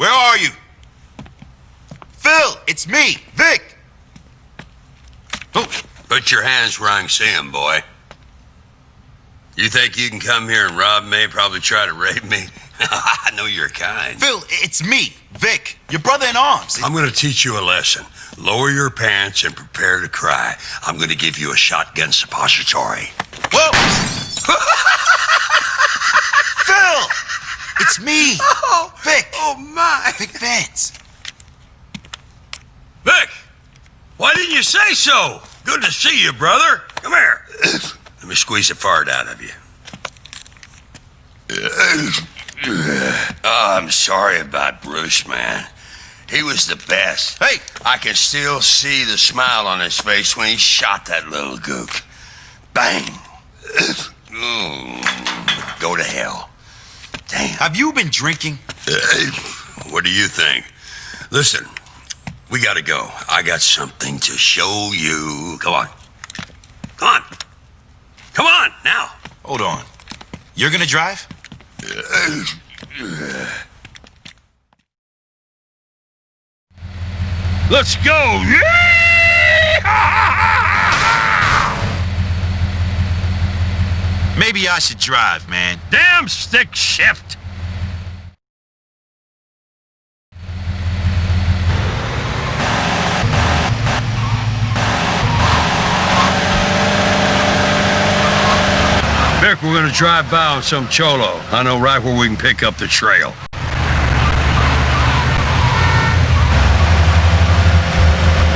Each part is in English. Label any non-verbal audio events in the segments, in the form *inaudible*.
Where are you? Phil, it's me, Vic. Oh, put your hands where I can see 'em, boy. You think you can come here and rob me, probably try to rape me? *laughs* I know you're kind. Phil, it's me, Vic, your brother in arms. I'm gonna teach you a lesson. Lower your pants and prepare to cry. I'm gonna give you a shotgun suppository. Whoa! *laughs* Phil! It's me, *laughs* Oh, Vic. oh my. Vic Vance. Vic, why didn't you say so? Good to see you, brother. Come here. Let me squeeze the fart out of you. Oh, I'm sorry about Bruce, man. He was the best. Hey, I can still see the smile on his face when he shot that little gook. Bang. Go to hell. Damn. have you been drinking? Uh, what do you think? Listen, we gotta go. I got something to show you. Come on. Come on. Come on, now. Hold on. You're gonna drive? Uh, uh. Let's go. Maybe I should drive, man. Damn stick shift. Vic, we're gonna drive by on some cholo. I know right where we can pick up the trail.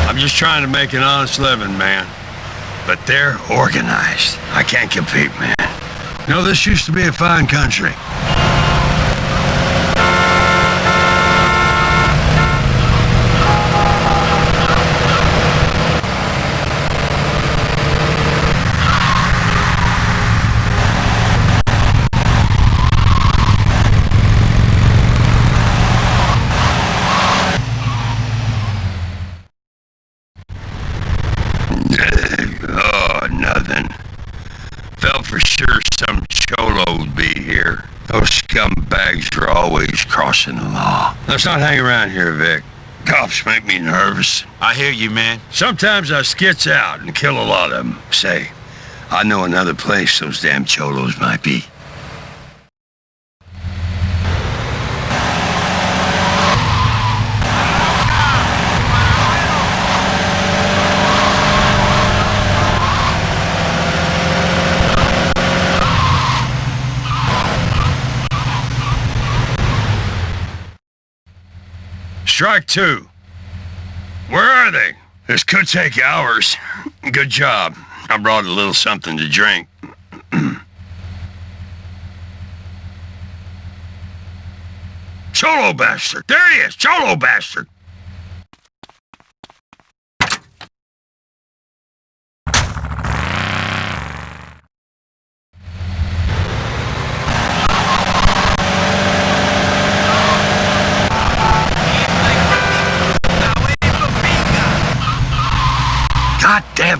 I'm just trying to make an honest living, man. But they're organized. I can't compete, man. Know, this used to be a fine country. For sure some cholo would be here. Those scumbags are always crossing the law. Let's not hang around here, Vic. Cops make me nervous. I hear you, man. Sometimes I skits out and kill a lot of them. Say, I know another place those damn cholos might be. Strike two. Where are they? This could take hours. Good job. I brought a little something to drink. *clears throat* Cholo bastard! There he is! Cholo bastard!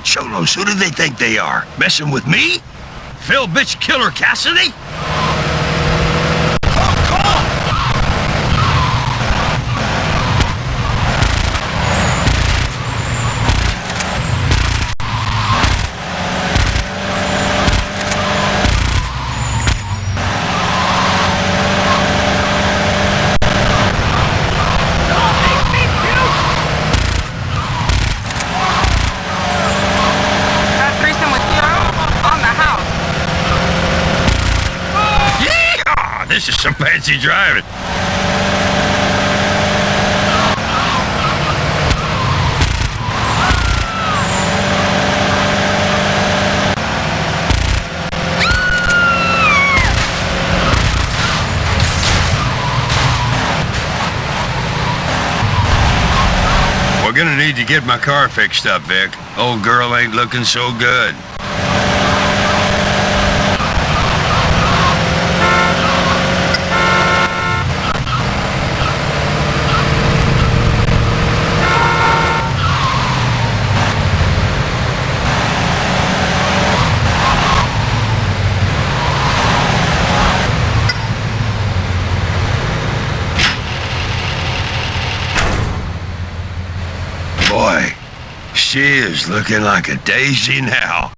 Cholos, who do they think they are? Messing with me? Phil bitch killer Cassidy? Got a threesome with you on the house. Yeehaw! This is some fancy driving. We're gonna need to get my car fixed up, Vic. Old girl ain't looking so good. She is looking like a daisy now.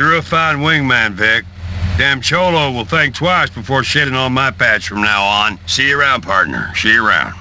You're a fine wingman, Vic. Damn Cholo will think twice before shitting on my patch from now on. See you around, partner. See you around.